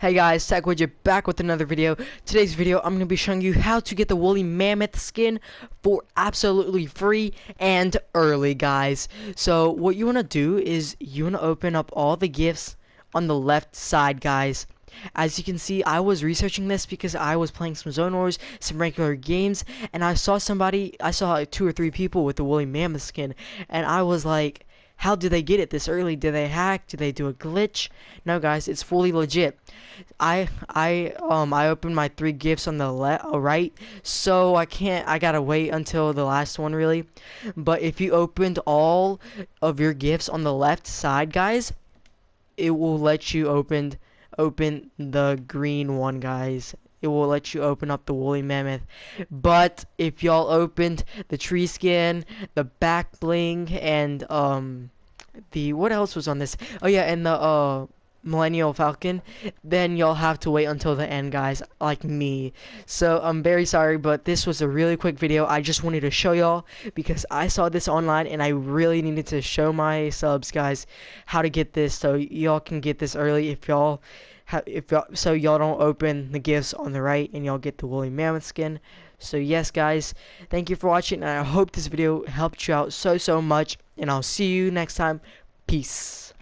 Hey guys, Tech Widget back with another video. Today's video, I'm going to be showing you how to get the Woolly Mammoth skin for absolutely free and early, guys. So, what you want to do is you want to open up all the gifts on the left side, guys. As you can see, I was researching this because I was playing some Zone Wars, some regular games, and I saw somebody, I saw like two or three people with the Woolly Mammoth skin, and I was like, how do they get it this early? Do they hack? Do they do a glitch? No, guys, it's fully legit. I I um I opened my three gifts on the left, uh, right, so I can't. I gotta wait until the last one really. But if you opened all of your gifts on the left side, guys, it will let you open open the green one, guys it will let you open up the woolly mammoth. But if y'all opened the tree skin, the back bling, and um, the what else was on this? Oh yeah, and the uh Millennium Falcon, then you'll have to wait until the end, guys, like me. So I'm very sorry, but this was a really quick video. I just wanted to show y'all because I saw this online and I really needed to show my subs, guys, how to get this so y'all can get this early if y'all if y'all, so y'all don't open the gifts on the right and y'all get the woolly mammoth skin so yes guys thank you for watching and i hope this video helped you out so so much and i'll see you next time peace